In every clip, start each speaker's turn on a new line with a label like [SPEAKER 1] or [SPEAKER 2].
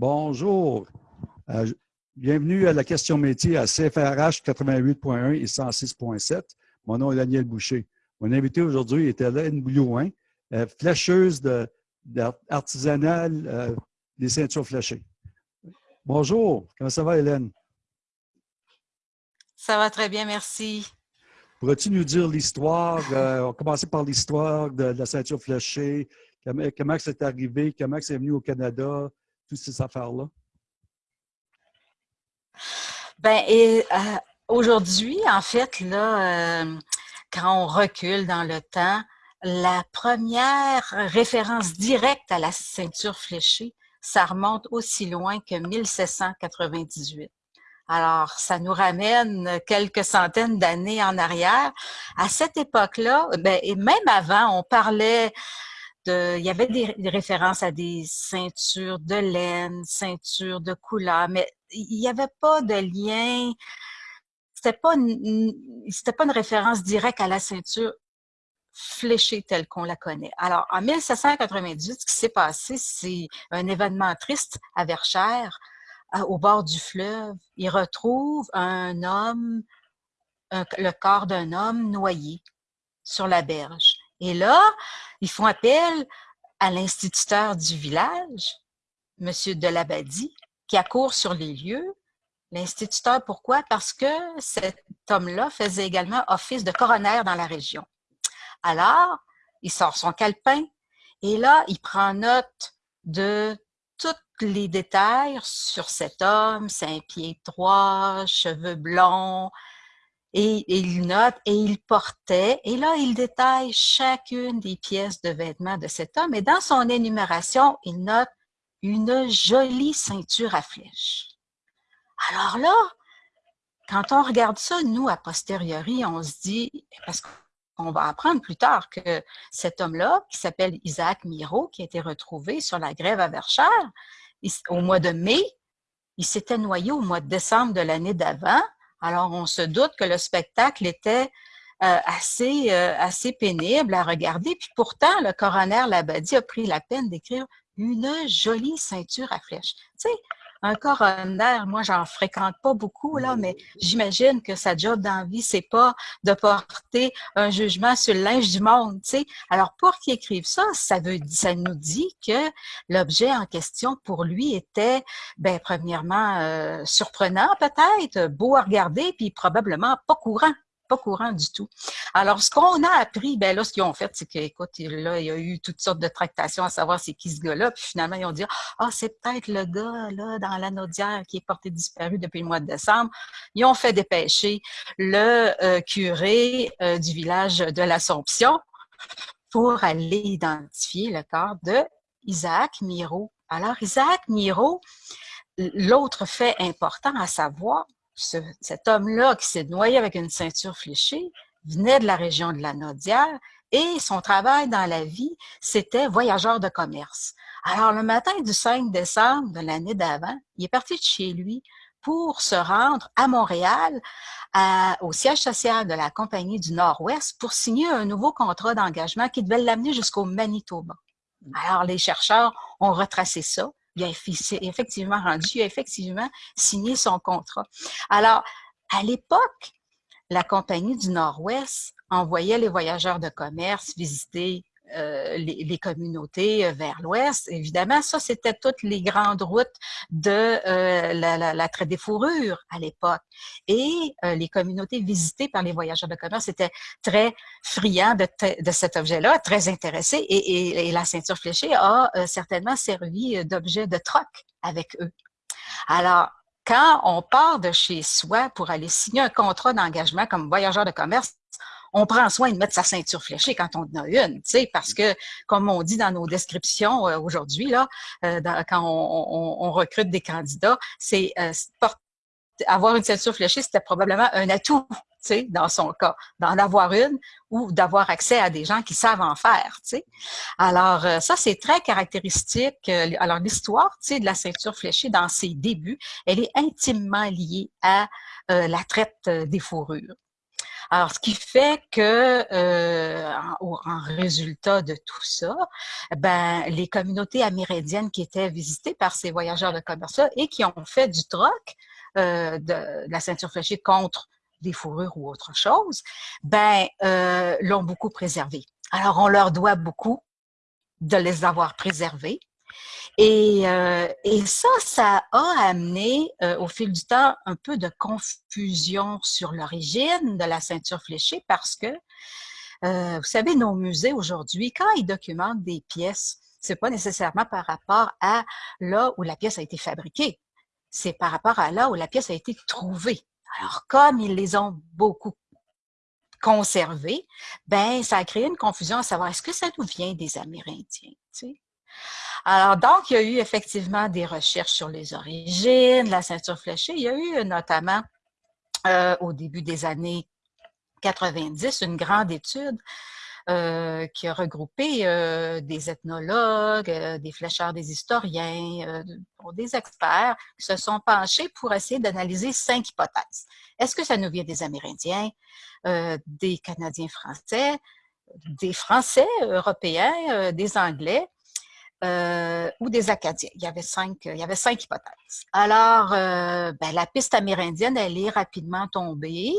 [SPEAKER 1] Bonjour. Euh, bienvenue à la question métier à CFRH 88.1 et 106.7. Mon nom est Daniel Boucher. Mon invité aujourd'hui est Hélène Boulouin, euh, flécheuse artisanale euh, des ceintures fléchées. Bonjour, comment ça va Hélène?
[SPEAKER 2] Ça va très bien, merci.
[SPEAKER 1] Pourrais-tu nous dire l'histoire, on va commencer par l'histoire de, la ceinture fléchée, comment, comment c'est arrivé, comment c'est venu au Canada, ces affaires-là?
[SPEAKER 2] Ben, et euh, aujourd'hui, en fait, là, euh, quand on recule dans le temps, la première référence directe à la ceinture fléchée, ça remonte aussi loin que 1798. Alors, ça nous ramène quelques centaines d'années en arrière. À cette époque-là, ben, et même avant, on parlait il y avait des, références à des ceintures de laine, ceintures de couleur, mais il n'y avait pas de lien, c'était pas pas une référence directe à la ceinture fléchée telle qu'on la connaît. Alors, en 1798, ce qui s'est passé, c'est un événement triste à Verchères, au bord du fleuve. Ils retrouvent un homme, le corps d'un homme noyé sur la berge. Et là, ils font appel à l'instituteur du village, M. Delabadie, qui accourt sur les lieux. L'instituteur, pourquoi? Parce que cet homme-là faisait également office de coroner dans la région. Alors, il sort son calepin et là, il prend note de tous les détails sur cet homme, cinq pieds droits, cheveux blonds, et, il note et il portait, et là, il détaille chacune des pièces de vêtements de cet homme, et dans son énumération, il note une jolie ceinture à flèches. Alors là, quand on regarde ça, nous, a posteriori, on se dit, parce qu'on va apprendre plus tard que cet homme-là, qui s'appelle Isaac Miro, qui a été retrouvé sur la grève à Verchères, au mois de mai, il s'était noyé au mois de décembre de l'année d'avant, alors, on se doute que le spectacle était euh, assez, euh, assez pénible à regarder. Puis pourtant, le coroner Labadie a pris la peine d'écrire une jolie ceinture à flèches. Tu un coroner, moi, j'en fréquente pas beaucoup, là, mais j'imagine que sa job d'envie, c'est pas de porter un jugement sur le linge du monde, tu sais. Alors, pour qu'il écrive ça, ça veut, ça nous dit que l'objet en question, pour lui, était, ben, premièrement, euh, surprenant, peut-être, beau à regarder, puis probablement pas courant pas courant du tout. Alors, ce qu'on a appris, ben là, ce qu'ils ont fait, c'est qu'écoute, là, il y a eu toutes sortes de tractations à savoir c'est qui ce gars-là, puis finalement, ils ont dit, ah, c'est peut-être le gars, là, dans la Naudière qui est porté disparu depuis le mois de décembre. Ils ont fait dépêcher le euh, curé euh, du village de l'Assomption pour aller identifier le corps de Isaac Miro. Alors, Isaac Miro, l'autre fait important à savoir, cet homme-là qui s'est noyé avec une ceinture fléchée venait de la région de la Naudière et son travail dans la vie, c'était voyageur de commerce. Alors, le matin du 5 décembre de l'année d'avant, il est parti de chez lui pour se rendre à Montréal, au siège social de la Compagnie du Nord-Ouest, pour signer un nouveau contrat d'engagement qui devait l'amener jusqu'au Manitoba. Alors, les chercheurs ont retracé ça il a effectivement rendu, effectivement signé son contrat. Alors, à l'époque, la Compagnie du Nord-Ouest envoyait les voyageurs de commerce visiter euh, les, communautés euh, vers l'ouest. Évidemment, ça, c'était toutes les grandes routes de euh, la, traite des fourrures à l'époque. Et les communautés visitées par les voyageurs de commerce étaient très friands de, de cet objet-là, très intéressés. Et, et, la ceinture fléchée a certainement servi d'objet de troc avec eux. Alors, quand on part de chez soi pour aller signer un contrat d'engagement comme voyageur de commerce, on prend soin de mettre sa ceinture fléchée quand on en a une, parce que, comme on dit dans nos descriptions euh, aujourd'hui, là, euh, quand on, recrute des candidats, c'est euh, avoir une ceinture fléchée, c'était probablement un atout, dans son cas, d'en avoir une ou d'avoir accès à des gens qui savent en faire, tu sais. Alors, ça, c'est très caractéristique. Alors, l'histoire, de la ceinture fléchée dans ses débuts, elle est intimement liée à la traite des fourrures. Alors, ce qui fait que, euh, en, résultat de tout ça, ben, les communautés amérindiennes qui étaient visitées par ces voyageurs de commerce et qui ont fait du troc euh, de, la ceinture fléchée contre des fourrures ou autre chose, ben, euh, l'ont beaucoup préservé. Alors, on leur doit beaucoup de les avoir préservés. Et, euh, et, ça, ça a amené euh, au fil du temps un peu de confusion sur l'origine de la ceinture fléchée parce que, euh, vous savez, nos musées aujourd'hui, quand ils documentent des pièces, c'est pas nécessairement par rapport à là où la pièce a été fabriquée, c'est par rapport à là où la pièce a été trouvée. Alors, comme ils les ont beaucoup conservés, ben ça a créé une confusion à savoir est-ce que ça nous vient des Amérindiens, tu sais? Alors, donc, il y a eu effectivement des recherches sur les origines, la ceinture fléchée. Il y a eu notamment, euh, au début des années 90, une grande étude euh, qui a regroupé euh, des ethnologues, des flécheurs, des historiens, des experts qui se sont penchés pour essayer d'analyser cinq hypothèses. Est-ce que ça nous vient des Amérindiens, des Canadiens français, des Français européens, des Anglais, euh, ou des Acadiens. Il y avait cinq, il y avait cinq hypothèses. Alors, euh, ben, la piste amérindienne, elle est rapidement tombée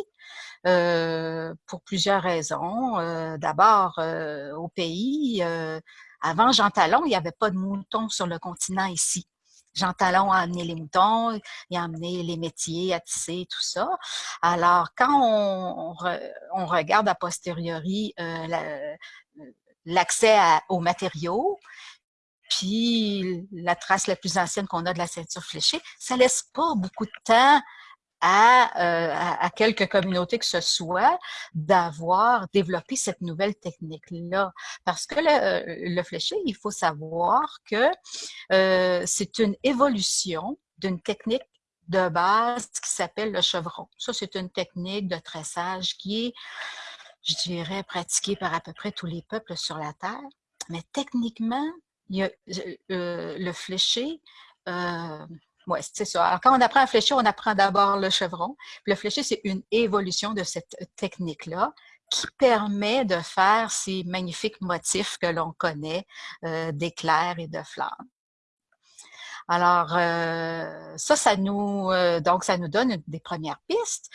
[SPEAKER 2] euh, pour plusieurs raisons. Euh, d'abord, euh, au pays, avant Jean Talon, il n'y avait pas de moutons sur le continent ici. Jean Talon a amené les moutons, il a amené les métiers à tisser, tout ça. Alors, quand on, on, regarde a posteriori l'accès aux matériaux, puis la trace la plus ancienne qu'on a de la ceinture fléchée, ça laisse pas beaucoup de temps à, euh, à, quelques communautés que ce soit d'avoir développé cette nouvelle technique-là. Parce que le, le, fléché, il faut savoir que euh, c'est une évolution d'une technique de base qui s'appelle le chevron. Ça, c'est une technique de tressage qui est, je dirais, pratiquée par à peu près tous les peuples sur la Terre. Mais techniquement, il y a, euh, le fléché, euh, ouais, c'est ça. Alors, quand on apprend à flécher, on apprend d'abord le chevron. le fléché, c'est une évolution de cette technique-là qui permet de faire ces magnifiques motifs que l'on connaît euh, d'éclairs et de flammes. Alors, euh, ça, ça nous, euh, donc, ça nous donne des premières pistes.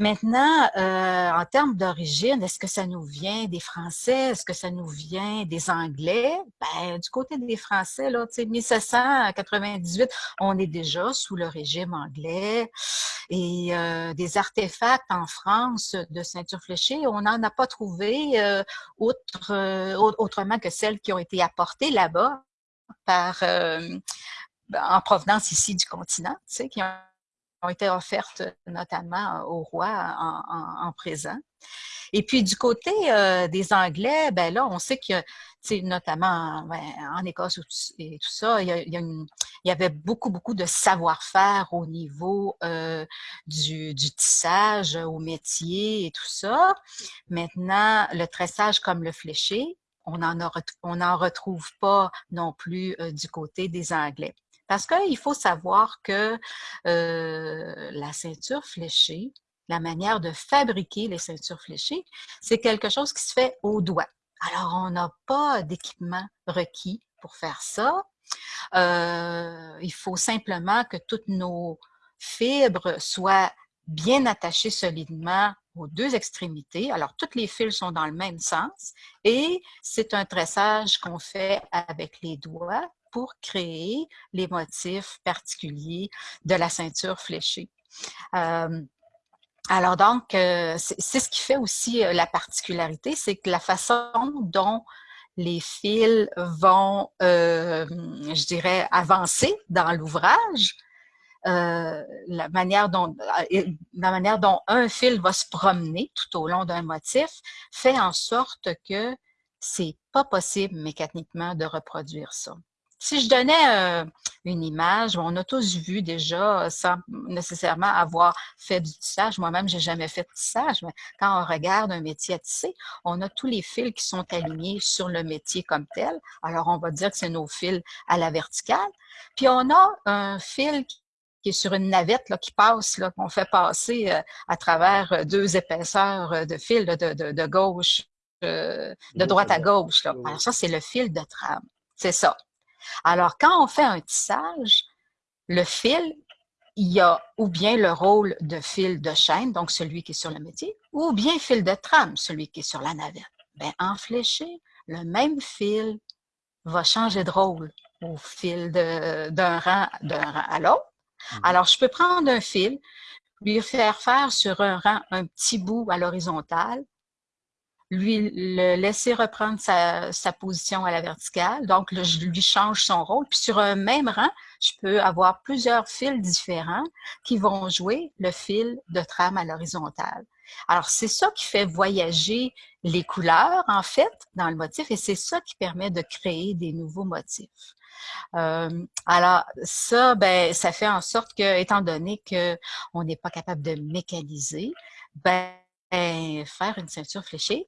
[SPEAKER 2] Maintenant, euh, en termes d'origine, est-ce que ça nous vient des Français? Est-ce que ça nous vient des Anglais? Ben, du côté des Français, là, 1798, on est déjà sous le régime anglais. Et euh, des artefacts en France de ceinture fléchée, on n'en a pas trouvé euh, autre, autrement que celles qui ont été apportées là-bas par en provenance ici du continent, tu sais, qui ont ont été offertes notamment au roi en, présent. Et puis du côté euh, des Anglais, ben là, on sait que, notamment ben, en Écosse et tout ça, il y, avait beaucoup, beaucoup de savoir-faire au niveau euh, du, tissage, au métier et tout ça. Maintenant, le tressage comme le fléché, on n'en retrouve pas non plus euh, du côté des Anglais. Parce qu'il faut savoir que euh, la ceinture fléchée, la manière de fabriquer les ceintures fléchées, c'est quelque chose qui se fait au doigt. Alors, on n'a pas d'équipement requis pour faire ça. Euh, il faut simplement que toutes nos fibres soient bien attachées solidement aux deux extrémités. Alors, toutes les fils sont dans le même sens et c'est un tressage qu'on fait avec les doigts pour créer les motifs particuliers de la ceinture fléchée. Alors donc, c'est ce qui fait aussi la particularité, c'est que la façon dont les fils vont, je dirais, avancer dans l'ouvrage, la, manière dont, la manière dont un fil va se promener tout au long d'un motif fait en sorte que c'est pas possible mécaniquement de reproduire ça. Si je donnais euh, une image, on a tous vu déjà, sans nécessairement avoir fait du tissage, moi-même, j'ai jamais fait de tissage, mais quand on regarde un métier à tisser, on a tous les fils qui sont alignés sur le métier comme tel. Alors, on va dire que c'est nos fils à la verticale. Puis, on a un fil qui qui est sur une navette là, qui passe, là, qu'on fait passer à travers deux épaisseurs de fil de, gauche, de droite à gauche. Là. Alors ça, c'est le fil de trame. C'est ça. Alors, quand on fait un tissage, le fil, il y a ou bien le rôle de fil de chaîne, donc celui qui est sur le métier, ou bien fil de trame, celui qui est sur la navette. Bien, en fléché, le même fil va changer de rôle au fil d'un rang, rang à l'autre. Mmh. Alors, je peux prendre un fil, lui faire faire sur un rang un petit bout à l'horizontale, lui le laisser reprendre sa, position à la verticale. Donc, je lui change son rôle. Puis sur un même rang, je peux avoir plusieurs fils différents qui vont jouer le fil de trame à l'horizontale. Alors, c'est ça qui fait voyager les couleurs, en fait, dans le motif, et c'est ça qui permet de créer des nouveaux motifs. Euh, alors, ça, ben, ça fait en sorte que, étant donné qu'on n'est pas capable de mécaniser, ben, faire une ceinture fléchée,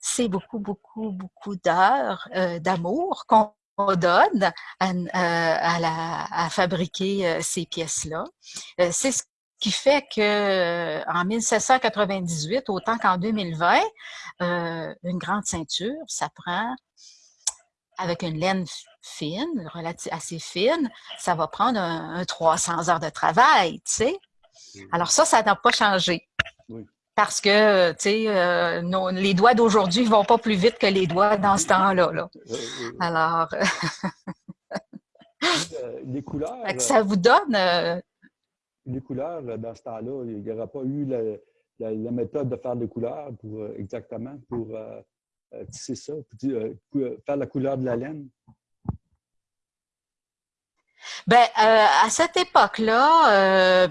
[SPEAKER 2] c'est beaucoup, beaucoup, beaucoup d'heures euh, d'amour qu'on donne à, euh, à, fabriquer euh, ces pièces-là. c'est ce qui fait que en 1798, autant qu'en 2020, une grande ceinture, ça prend avec une laine fine, relative, assez fine, ça va prendre un, un 300 heures de travail, tu sais. Alors ça, ça n'a pas changé. Oui parce que, tu sais, euh, les doigts d'aujourd'hui vont pas plus vite que les doigts dans ce temps-là. Là. Alors,
[SPEAKER 1] euh, les couleurs.
[SPEAKER 2] Ça vous donne. Euh,
[SPEAKER 1] les couleurs, dans ce temps-là, il n'y aura pas eu la, méthode de faire des couleurs pour exactement pour tisser ça, pour, faire la couleur de la laine.
[SPEAKER 2] Ben, à cette époque-là,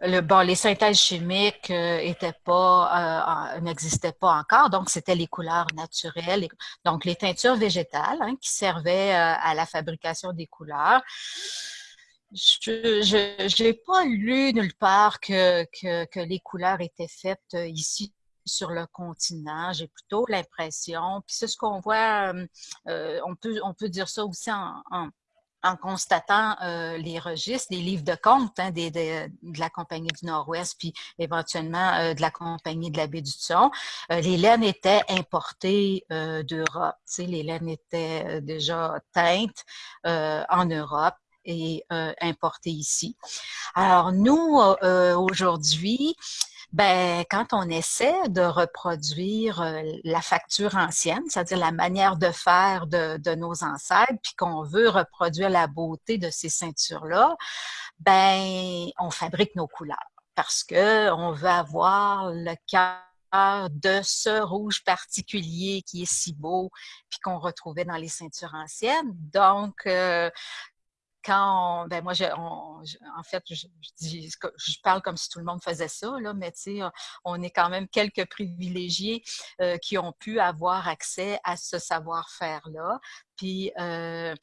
[SPEAKER 2] le, bon, les synthèses chimiques euh, euh, n'existaient pas encore, donc c'était les couleurs naturelles, donc les teintures végétales hein, qui servaient euh, à la fabrication des couleurs. Je n'ai pas lu nulle part que, les couleurs étaient faites ici sur le continent. J'ai plutôt l'impression, puis c'est ce qu'on voit, on, peut, on peut dire ça aussi en en constatant euh, les registres, les livres de compte hein, des, de la Compagnie du Nord-Ouest, puis éventuellement euh, de la Compagnie de la baie du Thon, euh, les laines étaient importées d'Europe. Les laines étaient déjà teintes en Europe et importées ici. Alors nous, aujourd'hui, ben, quand on essaie de reproduire euh, la facture ancienne, c'est-à-dire la manière de faire de, nos ancêtres, puis qu'on veut reproduire la beauté de ces ceintures-là, ben, on fabrique nos couleurs parce que on veut avoir le cœur de ce rouge particulier qui est si beau, puis qu'on retrouvait dans les ceintures anciennes. Donc, euh, quand ben moi, en fait, je, je, parle comme si tout le monde faisait ça, là, mais tu sais, on est quand même quelques privilégiés euh, qui ont pu avoir accès à ce savoir-faire-là puis euh,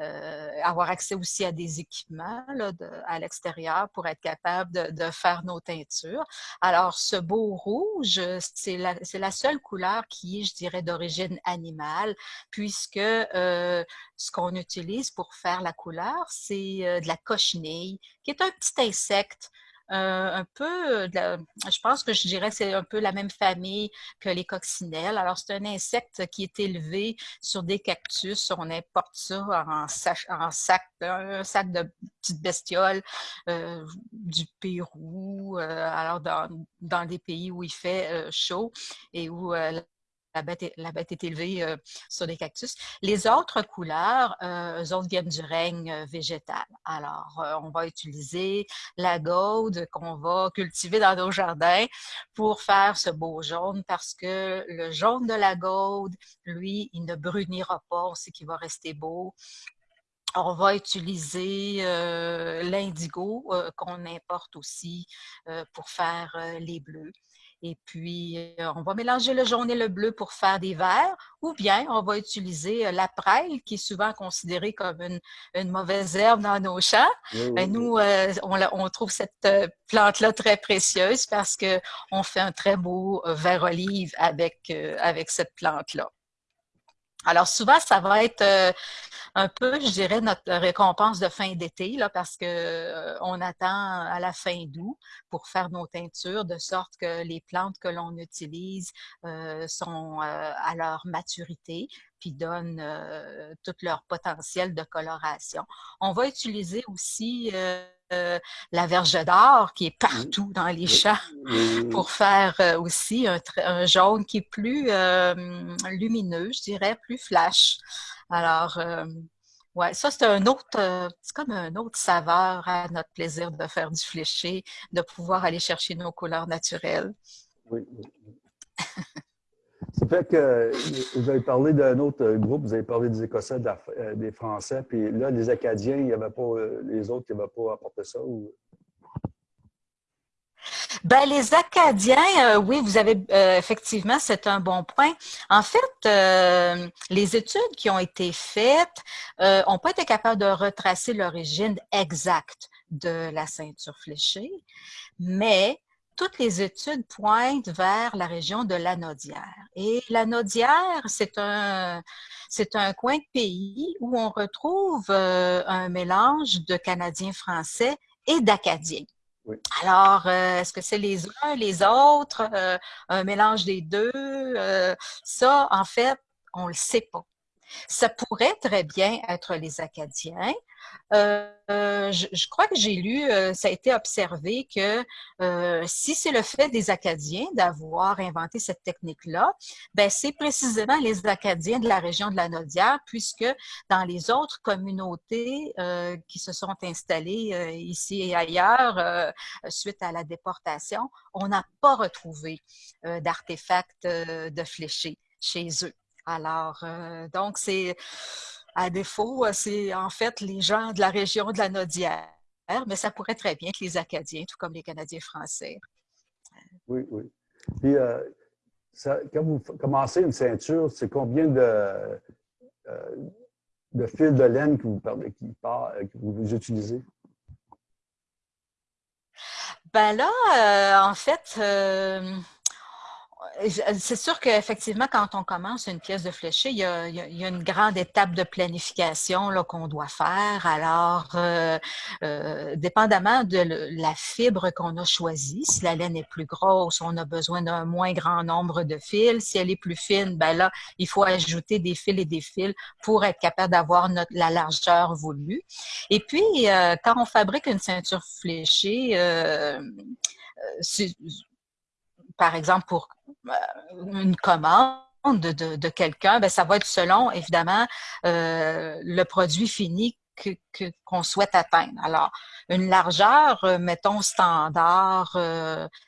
[SPEAKER 2] euh, avoir accès aussi à des équipements à l'extérieur pour être capable de, faire nos teintures. Alors, ce beau rouge, c'est la, la, seule couleur qui est, je dirais, d'origine animale, puisque euh, ce qu'on utilise pour faire la couleur, c'est de la cochenille, qui est un petit insecte un peu, je pense que je dirais que c'est un peu la même famille que les coccinelles. Alors, c'est un insecte qui est élevé sur des cactus. On importe ça en sac, un sac de petites bestioles euh, du Pérou, euh, alors dans, dans des pays où il fait chaud et où la bête, est, élevée euh, sur des cactus. Les autres couleurs, euh, eux autres viennent du règne euh, végétal. Alors, euh, on va utiliser la gaude qu'on va cultiver dans nos jardins pour faire ce beau jaune parce que le jaune de la gaude, lui, il ne brunira pas, on qu'il va rester beau on va utiliser l'indigo qu'on importe aussi pour faire les bleus. Et puis, euh, on va mélanger le jaune et le bleu pour faire des verts, ou bien on va utiliser euh, la prêle, qui est souvent considérée comme une, une mauvaise herbe dans nos champs. Ben, nous, euh, on, on, trouve cette plante-là très précieuse parce qu'on fait un très beau vert olive avec, avec cette plante-là. Alors souvent, ça va être euh, un peu, je dirais, notre récompense de fin d'été, là, parce que euh, on attend à la fin d'août pour faire nos teintures, de sorte que les plantes que l'on utilise euh, sont à leur maturité, puis donnent tout leur potentiel de coloration. On va utiliser aussi euh, la verge d'or qui est partout dans les champs pour faire euh, aussi un, jaune qui est plus euh, lumineux, je dirais, plus flash. Alors, ouais, ça c'est un autre, c'est comme un autre saveur à notre plaisir de faire du fléché, de pouvoir aller chercher nos couleurs naturelles. Oui.
[SPEAKER 1] Ça fait que vous avez parlé d'un autre groupe, vous avez parlé des Écossais, euh, des Français, puis là, les Acadiens, il y avait pas, euh, les autres, qui n'avaient pas apporté ça? Ou...
[SPEAKER 2] Ben, les Acadiens, euh, oui, vous avez effectivement, c'est un bon point. En fait, les études qui ont été faites n'ont pas été capables de retracer l'origine exacte de la ceinture fléchée, mais toutes les études pointent vers la région de l'Anaudière. Et l'Anaudière, c'est un, c'est un coin de pays où on retrouve euh, un mélange de Canadiens français et d'Acadiens. Alors, euh, est-ce que c'est les uns, les autres, euh, un mélange des deux? ça, en fait, on ne le sait pas. Ça pourrait très bien être les Acadiens. Euh, je, crois que j'ai lu, euh, ça a été observé que euh, si c'est le fait des Acadiens d'avoir inventé cette technique-là, ben c'est précisément les Acadiens de la région de la Nodière, puisque dans les autres communautés qui se sont installées ici et ailleurs suite à la déportation, on n'a pas retrouvé d'artefacts de fléchés chez eux. Alors, euh, donc, c'est à défaut, euh, c'est en fait les gens de la région de la Nodière, mais ça pourrait très bien être les Acadiens, tout comme les Canadiens français.
[SPEAKER 1] Oui, oui. Puis, euh, quand vous commencez une ceinture, c'est combien de, de fils de laine que vous, qui que vous utilisez?
[SPEAKER 2] Ben là, en fait, c'est sûr qu'effectivement, quand on commence une pièce de fléché, il y a, une grande étape de planification qu'on doit faire. Alors, euh, euh, dépendamment de la fibre qu'on a choisie, si la laine est plus grosse, on a besoin d'un moins grand nombre de fils. Si elle est plus fine, ben là, il faut ajouter des fils et des fils pour être capable d'avoir la largeur voulue. Et puis, euh, quand on fabrique une ceinture fléchée, par exemple, pour une commande de, quelqu'un, ben, ça va être selon, évidemment, euh, le produit fini qu'on souhaite atteindre. Alors, une largeur, euh, mettons, standard,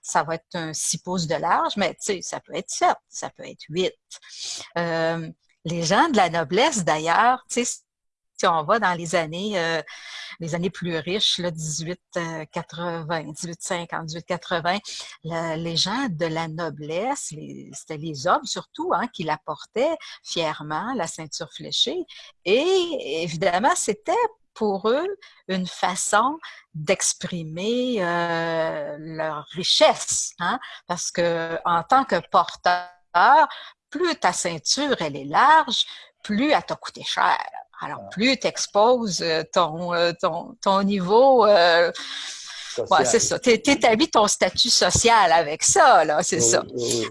[SPEAKER 2] ça va être un 6 pouces de large, mais ça peut être 7, ça peut être 8. les gens de la noblesse, d'ailleurs, si on va dans les années, euh, les années plus riches, là, 1880, 1850, 1880, les gens de la noblesse, c'était les hommes surtout hein, qui la portaient fièrement, la ceinture fléchée. Et évidemment, c'était pour eux une façon d'exprimer euh, leur richesse, hein, parce que en tant que porteur, plus ta ceinture elle est large, plus elle t'a coûté cher. Alors, plus tu exposes euh, ton, euh, ton, ton, niveau, euh, ouais, c'est ça. Tu établis ton statut social avec ça, là, c'est ça.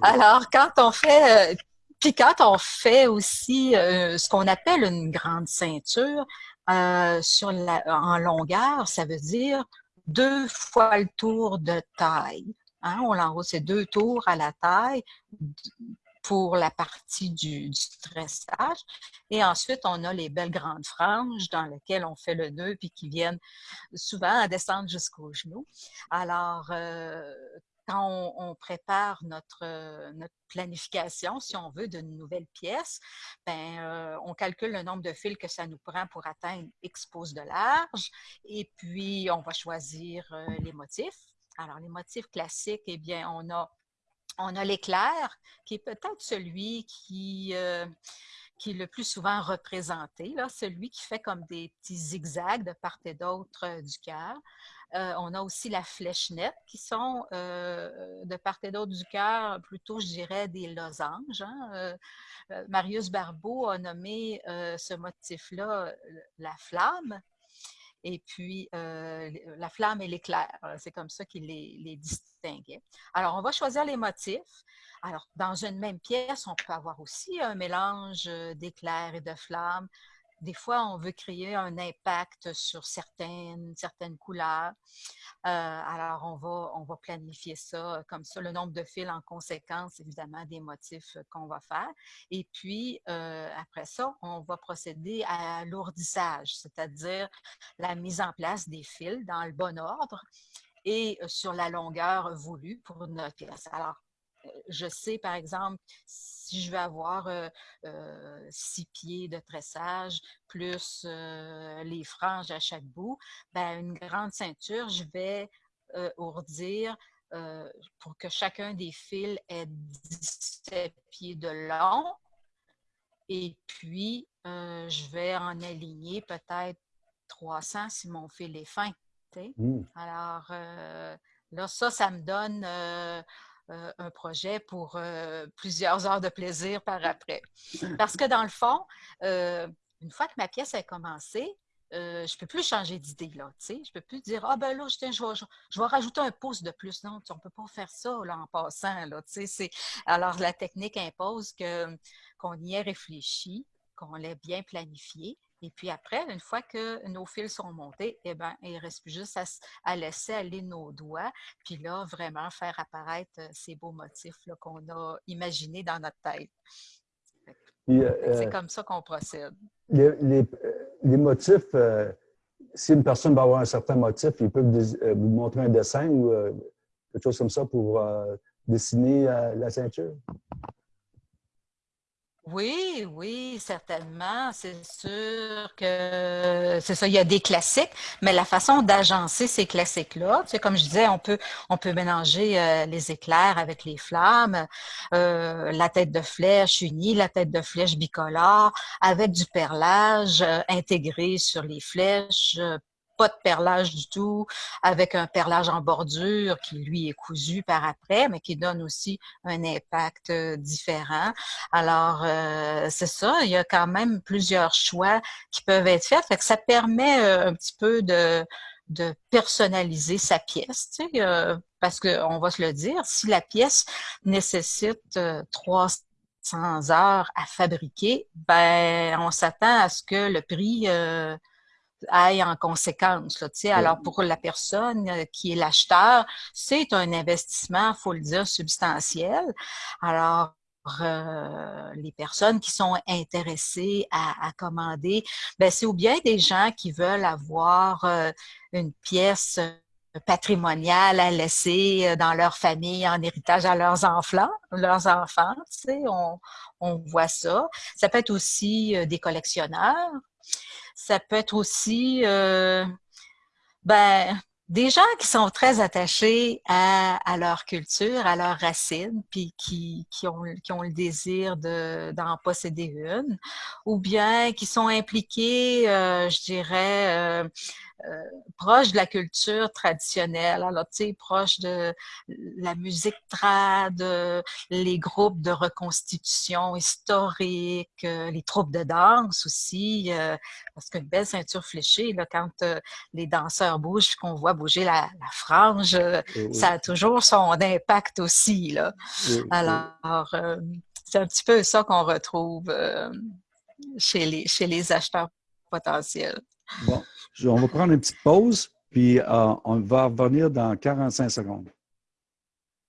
[SPEAKER 2] Alors, quand on fait, puis quand on fait aussi ce qu'on appelle une grande ceinture sur la, en longueur, ça veut dire deux fois le tour de taille. Hein, on l'enroule, c'est deux tours à la taille pour la partie du, du, tressage. Et ensuite, on a les belles grandes franges dans lesquelles on fait le nœud puis qui viennent souvent à descendre jusqu'au genou. Alors, euh, quand on, prépare notre, notre, planification, si on veut, d'une nouvelle pièce, ben, euh, on calcule le nombre de fils que ça nous prend pour atteindre X pouces de large. Et puis, on va choisir euh, les motifs. Alors, les motifs classiques, eh bien, on a on a l'éclair, qui est peut-être celui qui, euh, est le plus souvent représenté, celui qui fait comme des petits zigzags de part et d'autre du cœur. on a aussi la flèche nette, qui sont de part et d'autre du cœur, plutôt, je dirais, des losanges. Hein. Marius Barbeau a nommé ce motif-là la flamme et puis la flamme et l'éclair. C'est comme ça qu'il les, les, distinguait. Alors, on va choisir les motifs. Alors, dans une même pièce, on peut avoir aussi un mélange d'éclairs et de flammes. Des fois, on veut créer un impact sur certaines, certaines couleurs. Euh, alors, on va, on va planifier ça comme ça, le nombre de fils en conséquence, évidemment, des motifs qu'on va faire. Et puis, euh, après ça, on va procéder à l'ourdissage, c'est-à-dire la mise en place des fils dans le bon ordre et euh, sur la longueur voulue pour notre pièce. Alors, je sais, par exemple, si je veux avoir six pieds de tressage, plus les franges à chaque bout, ben, une grande ceinture, je vais ourdir pour que chacun des fils ait 17 pieds de long. Et puis, je vais en aligner peut-être 300 si mon fil est fin. Mmh. Alors, là, ça, ça me donne euh, un projet pour euh, plusieurs heures de plaisir par après. Parce que dans le fond, euh, une fois que ma pièce a commencé, je ne peux plus changer d'idée. Là, je ne peux plus dire Ah ben là, je, je, vais, rajouter un pouce de plus. Non, on ne peut pas faire ça en passant. Là, alors, la technique impose qu'on y ait réfléchi, qu'on l'ait bien planifié, et puis après, une fois que nos fils sont montés, eh bien, il ne reste plus juste à, laisser aller nos doigts, puis là, vraiment faire apparaître euh, ces beaux motifs qu'on a imaginés dans notre tête. Euh, c'est comme ça qu'on procède.
[SPEAKER 3] Les, euh, motifs, si une personne va avoir un certain motif, il peut vous montrer un dessin ou quelque chose comme ça pour dessiner la ceinture?
[SPEAKER 2] Oui, oui, certainement. C'est sûr que c'est ça, il y a des classiques, mais la façon d'agencer ces classiques-là, tu sais, comme je disais, on peut, on peut mélanger euh, les éclairs avec les flammes, euh, la tête de flèche unie, la tête de flèche bicolore, avec du perlage euh, intégré sur les flèches, pas de perlage du tout, avec un perlage en bordure qui, lui, est cousu par après, mais qui donne aussi un impact euh, différent. Alors, euh, c'est ça, il y a quand même plusieurs choix qui peuvent être faits. Fait que ça permet euh, un petit peu de, de personnaliser sa pièce, tu sais, parce qu'on va se le dire, si la pièce nécessite 300 heures à fabriquer, ben on s'attend à ce que le prix aille en conséquence. Là, alors, pour la personne euh, qui est l'acheteur, c'est un investissement, faut le dire, substantiel. Alors, euh, les personnes qui sont intéressées à, commander, ben, c'est ou bien des gens qui veulent avoir euh, une pièce patrimoniale à laisser dans leur famille en héritage à leurs enfants, leurs enfants, tu sais, on, on voit ça. Ça peut être aussi des collectionneurs ça peut être aussi euh, ben, des gens qui sont très attachés à, leur culture, à leurs racines, puis qui, qui, ont, qui ont le désir d'en posséder une, ou bien qui sont impliqués, euh, je dirais, euh, euh, proche de la culture traditionnelle, alors tu sais, proche de la musique trad, les groupes de reconstitution historique, euh, les troupes de danse aussi, euh, parce qu'une belle ceinture fléchée, là, quand les danseurs bougent, qu'on voit bouger la, frange, ça a toujours son impact aussi. Là. alors, c'est un petit peu ça qu'on retrouve chez, les, chez les acheteurs potentiels.
[SPEAKER 1] Bon, on va prendre une petite pause, puis euh, on va revenir dans 45 secondes.